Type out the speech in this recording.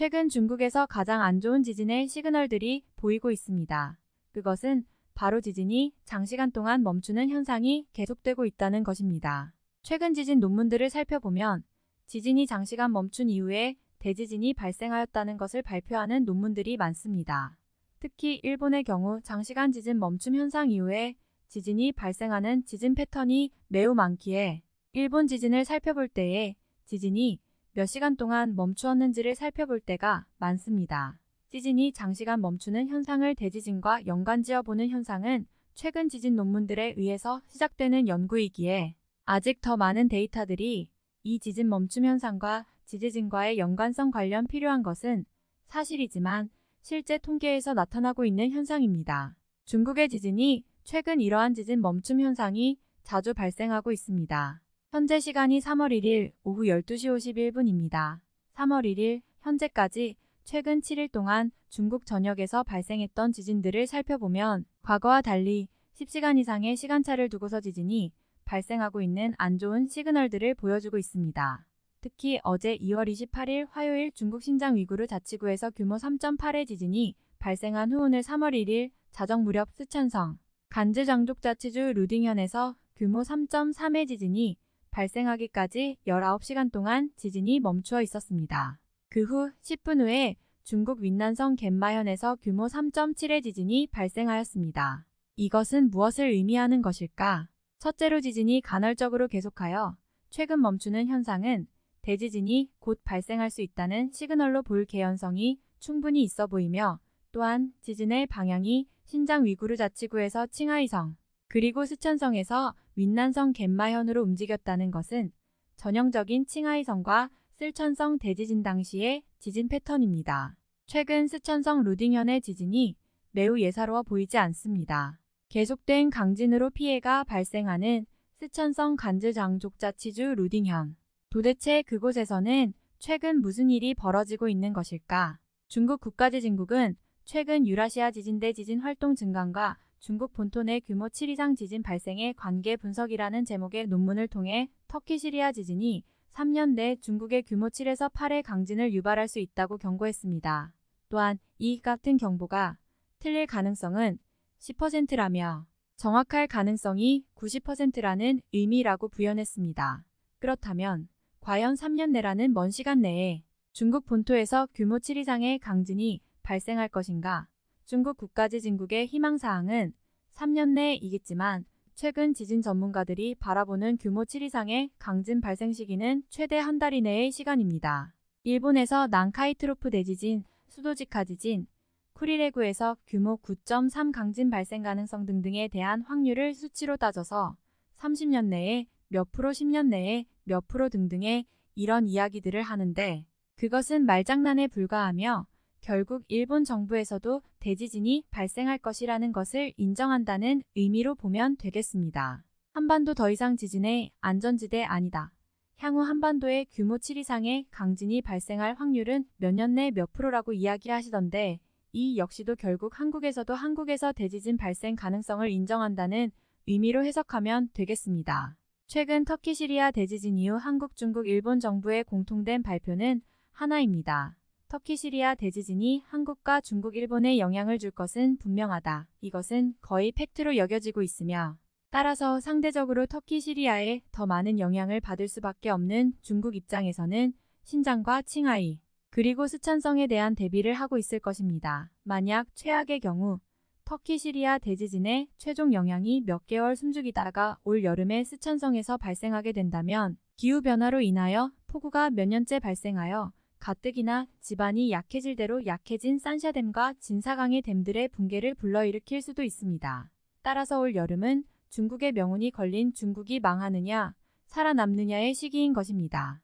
최근 중국에서 가장 안 좋은 지진의 시그널들이 보이고 있습니다. 그것은 바로 지진이 장시간 동안 멈추는 현상이 계속되고 있다는 것입니다. 최근 지진 논문들을 살펴보면 지진이 장시간 멈춘 이후에 대지진이 발생하였다는 것을 발표하는 논문들이 많습니다. 특히 일본의 경우 장시간 지진 멈춤 현상 이후에 지진이 발생하는 지진 패턴이 매우 많기에 일본 지진을 살펴볼 때에 지진이 몇 시간 동안 멈추었는지를 살펴볼 때가 많습니다. 지진이 장시간 멈추는 현상을 대지진과 연관지어 보는 현상은 최근 지진 논문들에 의해서 시작되는 연구이기에 아직 더 많은 데이터들이 이 지진 멈춤 현상과 지지진과의 연관성 관련 필요한 것은 사실이지만 실제 통계에서 나타나고 있는 현상입니다. 중국의 지진이 최근 이러한 지진 멈춤 현상이 자주 발생하고 있습니다. 현재 시간이 3월 1일 오후 12시 51분입니다. 3월 1일 현재까지 최근 7일 동안 중국 전역에서 발생했던 지진들을 살펴보면 과거와 달리 10시간 이상의 시간차를 두고서 지진이 발생하고 있는 안 좋은 시그널들을 보여주고 있습니다. 특히 어제 2월 28일 화요일 중국 신장 위구르 자치구에서 규모 3.8의 지진이 발생한 후 오늘 3월 1일 자정 무렵 스촨성 간즈 장족자치주 루딩현에서 규모 3.3의 지진이 발생하기까지 19시간 동안 지진이 멈추어 있었습니다. 그 후 10분 후에 중국 윈난성 갯마현에서 규모 3.7의 지진이 발생하였습니다. 이것은 무엇을 의미하는 것일까? 첫째로 지진이 간헐적으로 계속하여 최근 멈추는 현상은 대지진이 곧 발생할 수 있다는 시그널로 볼 개연성이 충분히 있어 보이며 또한 지진의 방향이 신장 위구르 자치구에서 칭하이성 그리고 스촨성에서 윈난성 갯마현으로 움직였다는 것은 전형적인 칭하이성과 쓸천성 대지진 당시의 지진 패턴입니다. 최근 스촨성 루딩현의 지진이 매우 예사로워 보이지 않습니다. 계속된 강진으로 피해가 발생하는 스촨성 간즈장족자치주 루딩현. 도대체 그곳에서는 최근 무슨 일이 벌어지고 있는 것일까? 중국 국가지진국은 최근 유라시아 지진대 지진 활동 증강과 중국 본토 내 규모 7 이상 지진 발생의 관계 분석이라는 제목의 논문을 통해 터키 시리아 지진이 3년 내 중국의 규모 7에서 8의 강진을 유발할 수 있다고 경고했습니다. 또한 이 같은 경보가 틀릴 가능성은 10%라며 정확할 가능성이 90%라는 의미라고 부연했습니다. 그렇다면 과연 3년 내라는 먼 시간 내에 중국 본토에서 규모 7 이상의 강진이 발생할 것인가? 중국 국가지 진국의 희망사항은 3년 내이겠지만 최근 지진 전문가들이 바라보는 규모 7 이상의 강진 발생 시기는 최대 한 달 이내의 시간입니다. 일본에서 난카이 트로프 대지진, 수도지카 지진, 쿠리레구에서 규모 9.3 강진 발생 가능성 등등에 대한 확률을 수치로 따져서 30년 내에 몇 프로 10년 내에 몇 프로 등등의 이런 이야기들을 하는데 그것은 말장난에 불과하며 결국 일본 정부에서도 대지진이 발생할 것이라는 것을 인정한다는 의미로 보면 되겠습니다. 한반도 더 이상 지진의 안전지대 아니다. 향후 한반도에 규모 7 이상의 강진이 발생할 확률은 몇 년 내 몇 프로라고 이야기하시던데 이 역시도 결국 한국에서도 한국에서 대지진 발생 가능성을 인정한다는 의미로 해석하면 되겠습니다. 최근 터키 시리아 대지진 이후 한국, 중국, 일본 정부의 공통된 발표는 하나입니다. 터키 시리아 대지진이 한국과 중국, 일본에 영향을 줄 것은 분명하다. 이것은 거의 팩트로 여겨지고 있으며 따라서 상대적으로 터키 시리아에 더 많은 영향을 받을 수밖에 없는 중국 입장에서는 신장과 칭하이 그리고 스촨성에 대한 대비를 하고 있을 것입니다. 만약 최악의 경우 터키 시리아 대지진의 최종 영향이 몇 개월 숨죽이다가 올 여름에 스촨성에서 발생하게 된다면 기후변화로 인하여 폭우가 몇 년째 발생하여 가뜩이나 지반이 약해질 대로 약해진 산샤댐과 진사강의 댐들의 붕괴를 불러일으킬 수도 있습니다. 따라서 올 여름은 중국의 명운이 걸린 중국이 망하느냐 살아남느냐의 시기인 것입니다.